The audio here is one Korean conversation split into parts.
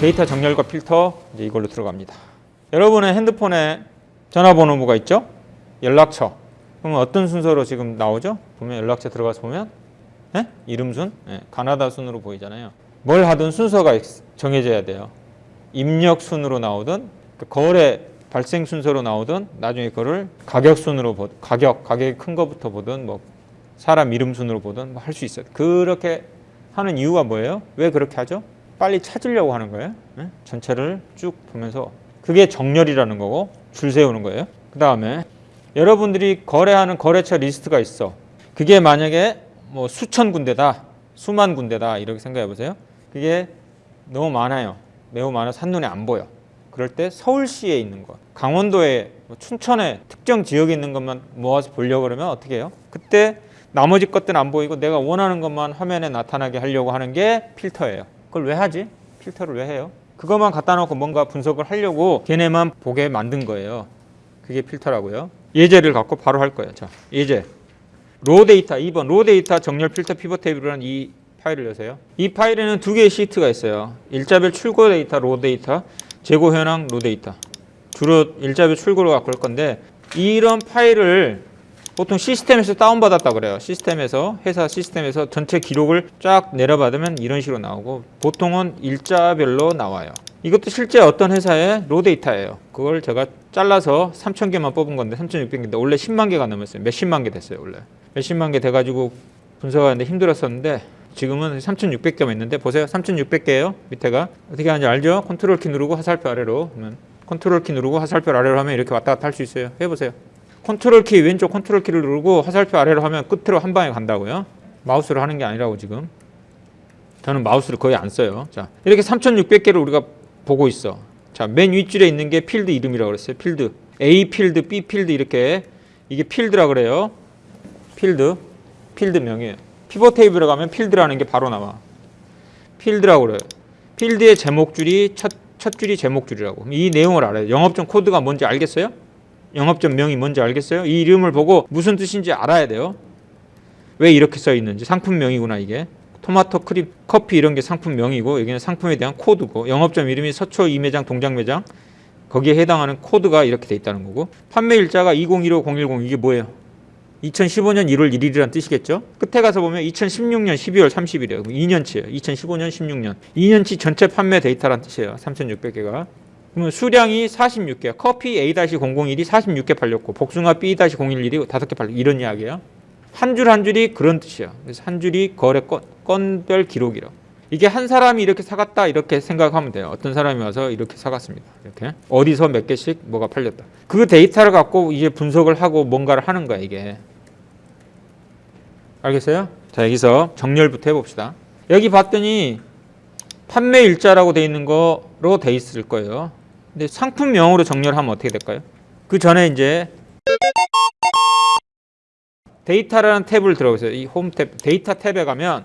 데이터 정렬과 필터 이제 이걸로 들어갑니다. 여러분의 핸드폰에 전화번호가 있죠? 연락처. 그러면 어떤 순서로 지금 나오죠? 보면 연락처 들어가서 보면 예? 이름 순, 예, 가나다 순으로 보이잖아요. 뭘 하든 순서가 있- 정해져야 돼요. 입력 순으로 나오든 그 거래 발생 순서로 나오든 나중에 그거를 가격 순으로 보 가격 가격이 큰 거부터 보든 뭐 사람 이름 순으로 보든 뭐 할 수 있어요. 그렇게 하는 이유가 뭐예요? 왜 그렇게 하죠? 빨리 찾으려고 하는 거예요. 예? 전체를 쭉 보면서 그게 정렬이라는 거고 줄 세우는 거예요. 그 다음에 여러분들이 거래하는 거래처 리스트가 있어. 그게 만약에 뭐 수천 군데다, 수만 군데다 이렇게 생각해 보세요. 그게 너무 많아요. 매우 많아서 한눈에 안 보여. 그럴 때 서울시에 있는 것, 강원도에, 뭐 춘천에 특정 지역에 있는 것만 모아서 보려고 그러면 어떻게 해요? 그때 나머지 것들은 안 보이고 내가 원하는 것만 화면에 나타나게 하려고 하는 게 필터예요. 그걸 왜 하지? 필터를 왜 해요? 그것만 갖다 놓고 뭔가 분석을 하려고 걔네만 보게 만든 거예요. 그게 필터라고요. 예제를 갖고 바로 할 거예요. 자, 예제. raw data 2번 raw data 정렬 필터 pivot table이라는 이 파일을 여세요. 이 파일에는 두 개의 시트가 있어요. 일자별 출고 데이터 raw data, 재고 현황 raw data. 주로 일자별 출고를 갖고 올 건데 이런 파일을 보통 시스템에서 다운받았다 그래요. 시스템에서 회사 시스템에서 전체 기록을 쫙 내려받으면 이런 식으로 나오고 보통은 일자별로 나와요. 이것도 실제 어떤 회사의 raw data예요. 그걸 제가 잘라서 3,000개만 뽑은 건데 3,600개인데 원래 10만 개가 넘었어요. 몇십만 개 됐어요, 원래. 몇십만 개 돼가지고 분석하는데 힘들었었는데 지금은 3,600개만 있는데 보세요. 3,600개예요. 밑에가 어떻게 하는지 알죠? 컨트롤 키 누르고 화살표 아래로 하면 컨트롤 키 누르고 화살표 아래로 하면 이렇게 왔다 갔다 할 수 있어요. 해보세요. 컨트롤 키 왼쪽 컨트롤 키를 누르고 화살표 아래로 하면 끝으로 한 방에 간다고요. 마우스로 하는 게 아니라고 지금. 저는 마우스를 거의 안 써요. 자, 이렇게 3,600개를 우리가 보고 있어. 자, 맨 윗줄에 있는 게 필드 이름이라고 그랬어요. 필드. A 필드, B 필드 이렇게 이게 필드라 그래요. 필드. 필드 명이에요. pivot table에 가면 필드라는 게 바로 나와. 필드라고 그래요. 필드의 제목줄이 첫, 첫 줄이 제목줄이라고. 이 내용을 알아요. 영업점 코드가 뭔지 알겠어요? 영업점 명이 뭔지 알겠어요? 이 이름을 보고 무슨 뜻인지 알아야 돼요. 왜 이렇게 써 있는지 상품명이구나 이게. 토마토 크림 커피 이런 게 상품명이고 여기는 상품에 대한 코드고 영업점 이름이 서초 이매장 동장 매장 거기에 해당하는 코드가 이렇게 돼 있다는 거고 판매 일자가 2015-010 이게 뭐예요? 2015년 1월 1일이라는 뜻이겠죠? 끝에 가서 보면 2016년 12월 30일이에요. 2년치예요. 2015년 16년. 2년치 전체 판매 데이터란 뜻이에요. 3,600개가. 그러면 수량이 46개. 커피 A-001이 46개 팔렸고 복숭아 B-011이 5개 팔렸고 이런 이야기예요. 한 줄한 줄이 그런 뜻이에요. 그래서 한 줄이 거래 건, 건별 기록이라고. 이게 한 사람이 이렇게 사갔다 이렇게 생각하면 돼요. 어떤 사람이 와서 이렇게 사갔습니다. 이렇게 어디서 몇 개씩 뭐가 팔렸다. 그 데이터를 갖고 이제 분석을 하고 뭔가를 하는 거야 이게. 알겠어요? 자 여기서 정렬부터 해봅시다. 여기 봤더니 판매 일자라고 돼 있는 거로 돼 있을 거예요. 근데 상품명으로 정렬하면 어떻게 될까요? 그 전에 이제 데이터라는 탭을 들어보세요. 이 홈 탭, 데이터 탭에 가면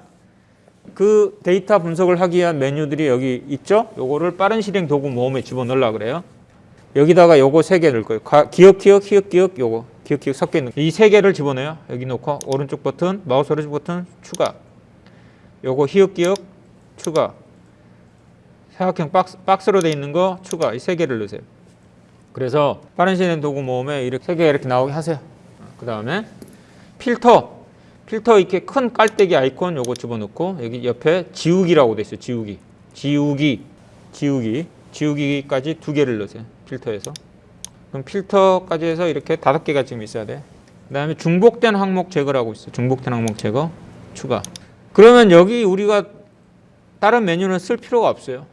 그 데이터 분석을 하기 위한 메뉴들이 여기 있죠? 요거를 빠른 실행 도구 모음에 집어넣으려 그래요. 여기다가 요거 세 개 넣을 거예요. 가- 기역, 기역, 히읗, 기역, 요거. 기역, 기역 섞여 있는 이 세 개를 집어넣어요. 여기 놓고 오른쪽 버튼, 마우스 오른쪽 버튼 추가. 요거 히읗, 기억 추가. 사각형 박스, 박스로 돼 있는 거 추가. 이 세 개를 넣으세요. 그래서 빠른 실행 도구 모음에 이렇게 세 개 이렇게 나오게 하세요. 그 다음에 필터. 필터 이렇게 큰 깔때기 아이콘 요거 집어넣고 여기 옆에 지우기라고 돼 있어요. 지우기. 지우기. 지우기. 지우기까지 두 개를 넣으세요. 필터에서. 그럼 필터까지 해서 이렇게 다섯 개가 지금 있어야 돼. 그 다음에 중복된 항목 제거라고 있어. 요 중복된 항목 제거 추가. 그러면 여기 우리가 다른 메뉴는 쓸 필요가 없어요.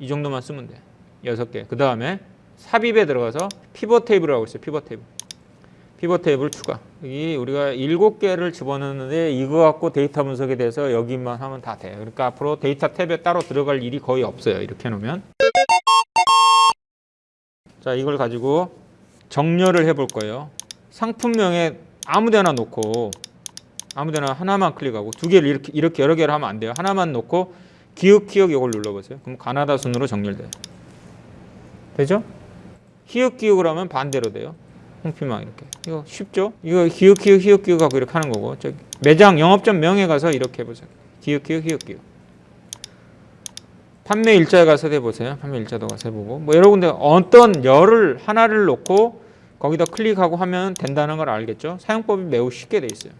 이 정도만 쓰면 돼. 여섯 개. 그 다음에 삽입에 들어가서 피벗 테이블이라고 있어요. 피벗 테이블. 피벗 테이블 추가. 여기 우리가 일곱 개를 집어넣는데 이거 갖고 데이터 분석에 대해서 여기만 하면 다 돼요. 그러니까 앞으로 데이터 탭에 따로 들어갈 일이 거의 없어요. 이렇게 해놓으면. 자, 이걸 가지고 정렬을 해볼 거예요. 상품명에 아무데나 놓고 아무데나 하나만 클릭하고 두 개를 이렇게 이렇게 여러 개를 하면 안 돼요. 하나만 놓고 기억 기억 이걸 눌러보세요. 그럼 가나다 순으로 정렬돼요. 되죠? 히읗 기억을 하면 반대로 돼요. 홍피망 이렇게. 이거 쉽죠? 이거 기억 기억 히읗 기억 하고 이렇게 하는 거고. 저기 매장 영업점 명에 가서 이렇게 해보세요. 기억 기억 히읗 기억. 판매 일자에 가서 해보세요. 판매 일자도 가서 해보고 뭐 여러 군데 어떤 열을 하나를 놓고 거기다 클릭하고 하면 된다는 걸 알겠죠. 사용법이 매우 쉽게 돼 있어요.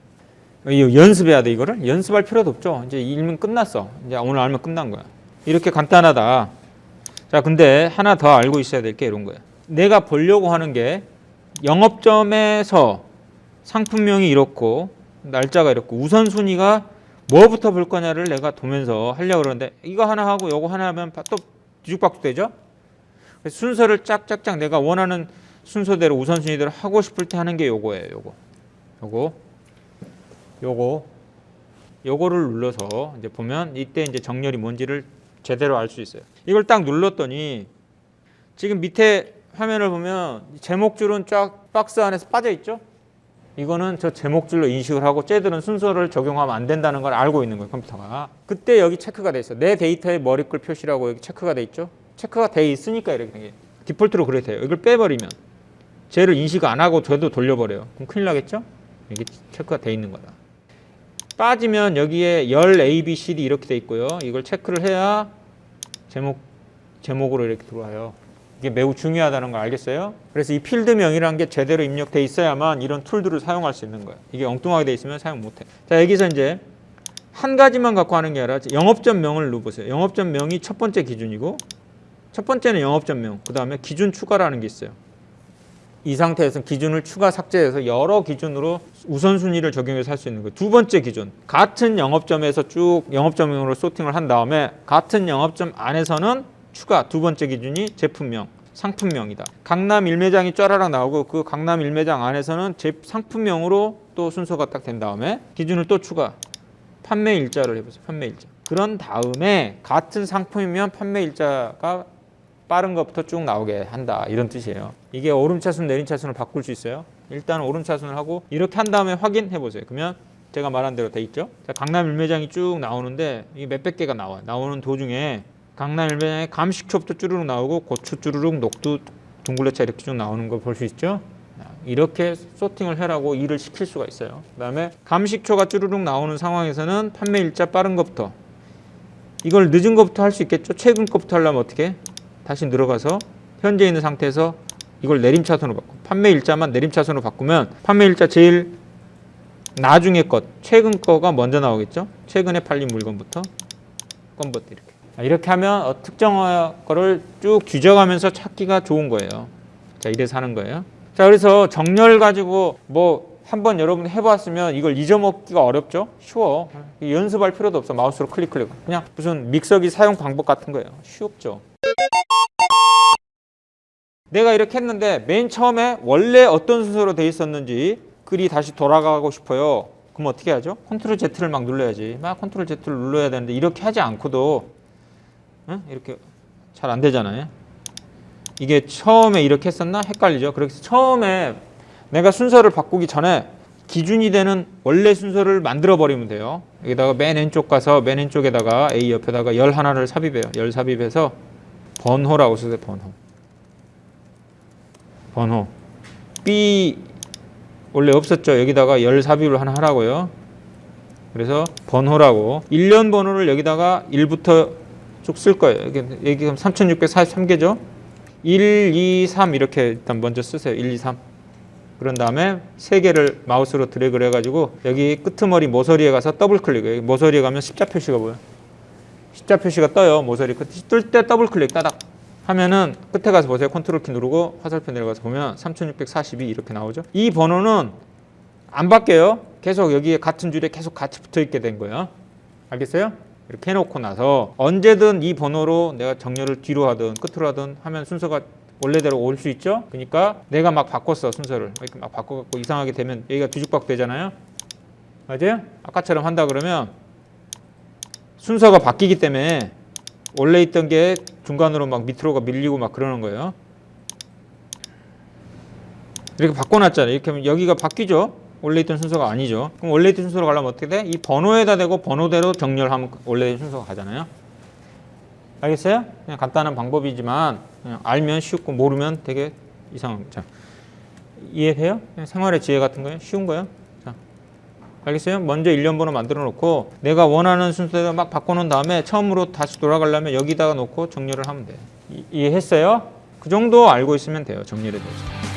이거 연습해야 돼 이거를 연습할 필요도 없죠. 이제 일면 끝났어. 이제 오늘 알면 끝난 거야. 이렇게 간단하다. 자 근데 하나 더 알고 있어야 될 게 이런 거야. 내가 보려고 하는 게 영업점에서 상품명이 이렇고 날짜가 이렇고 우선순위가 뭐부터 볼 거냐를 내가 보면서 하려고 그러는데 이거 하나 하고 요거 하나 하면 또 뒤죽박죽 되죠? 순서를 짝짝짝 내가 원하는 순서대로 우선순위대로 하고 싶을 때 하는 게 요거예요. 요거. 요거. 요거. 요거를 눌러서 이제 보면 이때 이제 정렬이 뭔지를 제대로 알 수 있어요. 이걸 딱 눌렀더니 지금 밑에 화면을 보면 제목줄은 쫙 박스 안에서 빠져 있죠? 이거는 저 제목줄로 인식을 하고 쟤들은 순서를 적용하면 안 된다는 걸 알고 있는 거예요 컴퓨터가 그때 여기 체크가 돼 있어 내 데이터의 머리글 표시라고 여기 체크가 돼 있죠 체크가 돼 있으니까 이렇게 된게 디폴트로 그래 돼요 이걸 빼버리면 쟤를 인식 안 하고 돼도 돌려버려요 그럼 큰일 나겠죠 이게 체크가 돼 있는 거다 빠지면 여기에 열 A, B, C, D 이렇게 돼 있고요 이걸 체크를 해야 제목 제목으로 이렇게 들어와요 이게 매우 중요하다는 걸 알겠어요? 그래서 이 필드명이라는 게 제대로 입력돼 있어야만 이런 툴들을 사용할 수 있는 거예요. 이게 엉뚱하게 돼 있으면 사용 못 해. 자, 여기서 이제 한 가지만 갖고 하는 게 아니라 영업점 명을 넣어보세요. 영업점 명이 첫 번째 기준이고 첫 번째는 영업점 명, 그 다음에 기준 추가라는 게 있어요. 이 상태에서 기준을 추가 삭제해서 여러 기준으로 우선순위를 적용해서 할 수 있는 거예요. 두 번째 기준, 같은 영업점에서 쭉 영업점명으로 소팅을 한 다음에 같은 영업점 안에서는 추가 두 번째 기준이 제품명, 상품명이다. 강남 일매장이 쫘라락 나오고 그 강남 일매장 안에서는 제 상품명으로 또 순서가 딱 된 다음에 기준을 또 추가. 판매 일자를 해보세요. 판매 일자. 그런 다음에 같은 상품이면 판매 일자가 빠른 것부터 쭉 나오게 한다. 이런 뜻이에요. 이게 오름차순 내림차순을 바꿀 수 있어요. 일단 오름차순을 하고 이렇게 한 다음에 확인해 보세요. 그러면 제가 말한 대로 돼 있죠. 자, 강남 일매장이 쭉 나오는데 이게 몇백 개가 나와. 나오는 도중에 강남 일매장에 감식초부터 쭈루룩 나오고 고추 쭈루룩 녹두 둥글레차 이렇게 쭉 나오는 거 볼 수 있죠 이렇게 소팅을 해라고 일을 시킬 수가 있어요 그 다음에 감식초가 쭈루룩 나오는 상황에서는 판매 일자 빠른 것부터 이걸 늦은 것부터 할 수 있겠죠 최근 것부터 하려면 어떻게 다시 늘어가서 현재 있는 상태에서 이걸 내림차순으로 바꿔 판매 일자만 내림차순으로 바꾸면 판매 일자 제일 나중에 것 최근 거가 먼저 나오겠죠 최근에 팔린 물건부터 건부터 이렇게 이렇게 하면 어, 특정 거를 쭉 뒤져가면서 찾기가 좋은 거예요. 자, 이래서 하는 거예요. 자, 그래서 정렬 가지고 뭐 한번 여러분 해봤으면 이걸 잊어먹기가 어렵죠? 쉬워. 연습할 필요도 없어. 마우스로 클릭 클릭. 그냥 무슨 믹서기 사용 방법 같은 거예요. 쉽죠? 내가 이렇게 했는데 맨 처음에 원래 어떤 순서로 돼 있었는지 그리 다시 돌아가고 싶어요. 그럼 어떻게 하죠? 컨트롤 Z를 막 눌러야지. 막 컨트롤 Z를 눌러야 되는데 이렇게 하지 않고도 응? 이렇게 잘 안 되잖아요. 이게 처음에 이렇게 했었나 헷갈리죠. 그래서 처음에 내가 순서를 바꾸기 전에 기준이 되는 원래 순서를 만들어 버리면 돼요. 여기다가 맨 왼쪽 가서 맨 왼쪽에다가 A 옆에다가 열 하나를 삽입해요. 열 삽입해서 번호라고 쓰세요. 번호. 번호. B 원래 없었죠. 여기다가 열 삽입을 하나 하라고요. 그래서 번호라고 일련번호를 여기다가 1부터 쭉 쓸 거예요. 여기, 그럼 3643개죠. 1, 2, 3 이렇게 일단 먼저 쓰세요. 1, 2, 3. 그런 다음에 세 개를 마우스로 드래그를 해가지고 여기 끄트머리 모서리에 가서 더블 클릭. 여기 모서리에 가면 십자 표시가 보여. 십자 표시가 떠요. 모서리 끝. 뜰때 더블 클릭 따닥 하면은 끝에 가서 보세요. 컨트롤 키 누르고 화살표 내려가서 보면 3642 이렇게 나오죠. 이 번호는 안 바뀌어요. 계속 여기에 같은 줄에 계속 같이 붙어 있게 된 거예요. 알겠어요? 이렇게 해놓고 나서 언제든 이 번호로 내가 정렬을 뒤로 하든 끝으로 하든 하면 순서가 원래대로 올 수 있죠. 그러니까 내가 막 바꿨어 순서를 이렇게 막 바꿔갖고 이상하게 되면 여기가 뒤죽박 되잖아요. 맞아요? 아까처럼 한다 그러면 순서가 바뀌기 때문에 원래 있던 게 중간으로 막 밑으로가 밀리고 막 그러는 거예요. 이렇게 바꿔놨잖아요. 이렇게 하면 여기가 바뀌죠. 원래 있던 순서가 아니죠. 그럼 원래 있던 순서로 가려면 어떻게 돼? 이 번호에다 대고 번호대로 정렬하면 원래 순서가 가잖아요. 알겠어요? 그냥 간단한 방법이지만 알면 쉽고 모르면 되게 이상합니다. 자, 이해돼요? 생활의 지혜 같은 거예요? 쉬운 거예요? 자, 알겠어요? 먼저 일련 번호 만들어 놓고 내가 원하는 순서대로 막 바꿔놓은 다음에 처음으로 다시 돌아가려면 여기다가 놓고 정렬을 하면 돼요. 이- 이해했어요? 그 정도 알고 있으면 돼요. 정렬에 대해서.